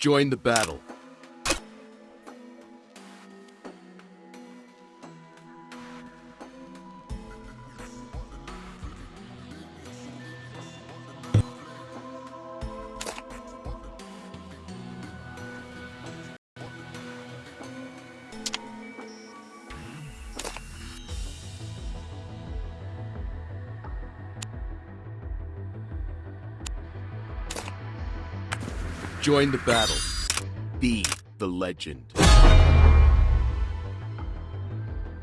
Join the battle. Join the battle. Be the legend.